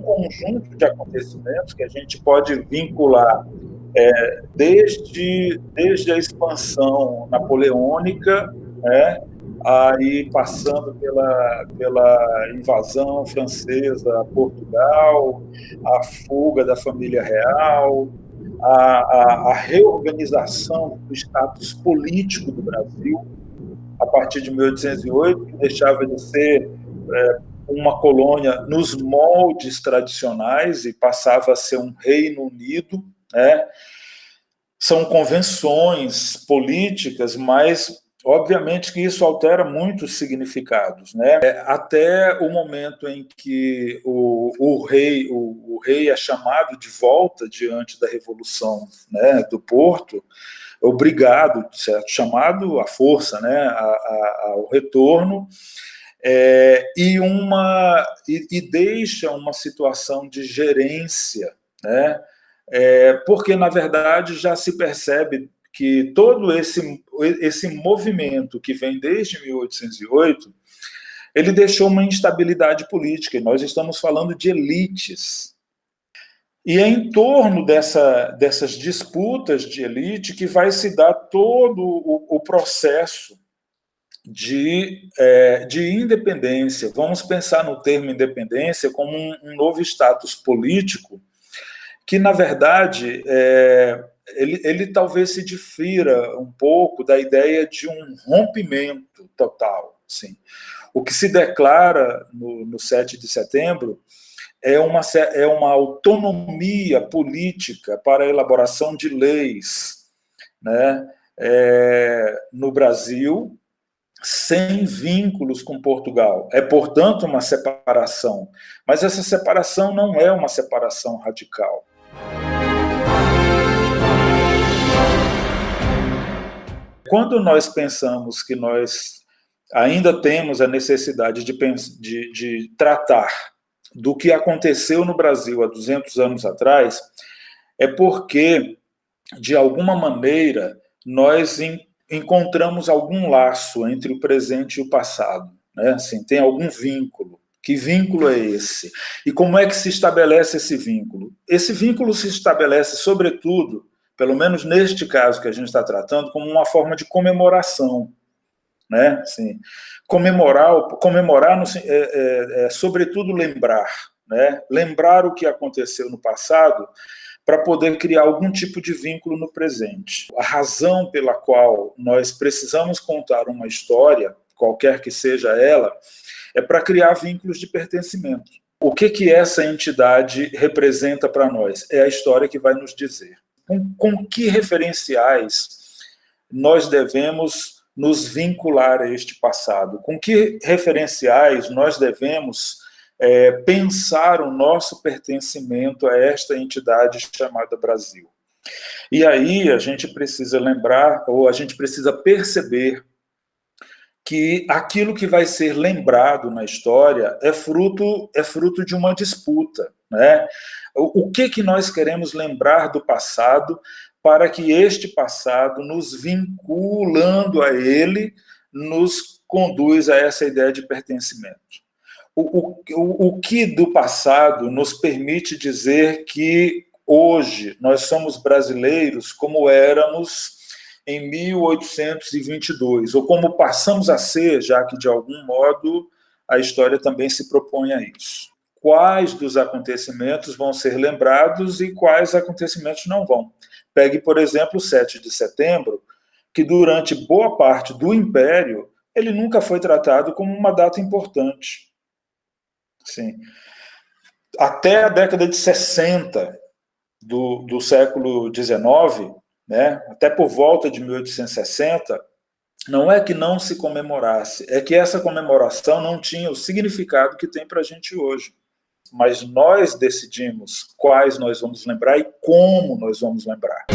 conjunto de acontecimentos que a gente pode vincular é, desde, desde a expansão napoleônica, né, aí passando pela, pela invasão francesa a Portugal, a fuga da família real, a, a, a reorganização do status político do Brasil, a partir de 1808, que deixava de ser é, uma colônia nos moldes tradicionais e passava a ser um Reino Unido, né? São convenções políticas, mas obviamente que isso altera muitos significados, né? É, até o momento em que o, o rei o, o, rei é chamado de volta diante da revolução, né, do Porto, obrigado, certo? chamado à força, né, a, a, ao retorno, é, e, uma, e, e, deixa uma situação de gerência, né? É, porque, na verdade, já se percebe que todo esse, esse movimento que vem desde 1808, ele deixou uma instabilidade política, e nós estamos falando de elites. E é em torno dessa, dessas disputas de elite que vai se dar todo o, o processo de, é, de independência. Vamos pensar no termo independência como um, um novo status político que, na verdade, é, ele, ele talvez se difira um pouco da ideia de um rompimento total. Assim. O que se declara no, no 7 de setembro é uma, é uma autonomia política para a elaboração de leis né, é, no Brasil, sem vínculos com Portugal. É, portanto, uma separação. Mas essa separação não é uma separação radical. Quando nós pensamos que nós ainda temos a necessidade de, de, de tratar do que aconteceu no Brasil há 200 anos atrás, é porque, de alguma maneira, nós encontramos algum laço entre o presente e o passado, né? Assim, tem algum vínculo. Que vínculo é esse? E como é que se estabelece esse vínculo? Esse vínculo se estabelece, sobretudo, pelo menos neste caso que a gente está tratando, como uma forma de comemoração. Né? Assim, comemorar, comemorar no, é, é, é, sobretudo, lembrar. Né? Lembrar o que aconteceu no passado para poder criar algum tipo de vínculo no presente. A razão pela qual nós precisamos contar uma história, qualquer que seja ela, é para criar vínculos de pertencimento. O que, que essa entidade representa para nós? É a história que vai nos dizer. Com, com que referenciais nós devemos nos vincular a este passado? Com que referenciais nós devemos é, pensar o nosso pertencimento a esta entidade chamada Brasil. E aí a gente precisa lembrar, ou a gente precisa perceber que aquilo que vai ser lembrado na história é fruto, é fruto de uma disputa. Né? O, que, que nós queremos lembrar do passado para que este passado, nos vinculando a ele, nos conduz a essa ideia de pertencimento o, o, o que do passado nos permite dizer que hoje nós somos brasileiros como éramos em 1822, ou como passamos a ser, já que de algum modo a história também se propõe a isso. Quais dos acontecimentos vão ser lembrados e quais acontecimentos não vão. Pegue, por exemplo, o 7 de setembro, que durante boa parte do Império, ele nunca foi tratado como uma data importante. Sim. Até a década de 60 do, do século XIX, né, até por volta de 1860, não é que não se comemorasse, é que essa comemoração não tinha o significado que tem para a gente hoje. Mas nós decidimos quais nós vamos lembrar e como nós vamos lembrar.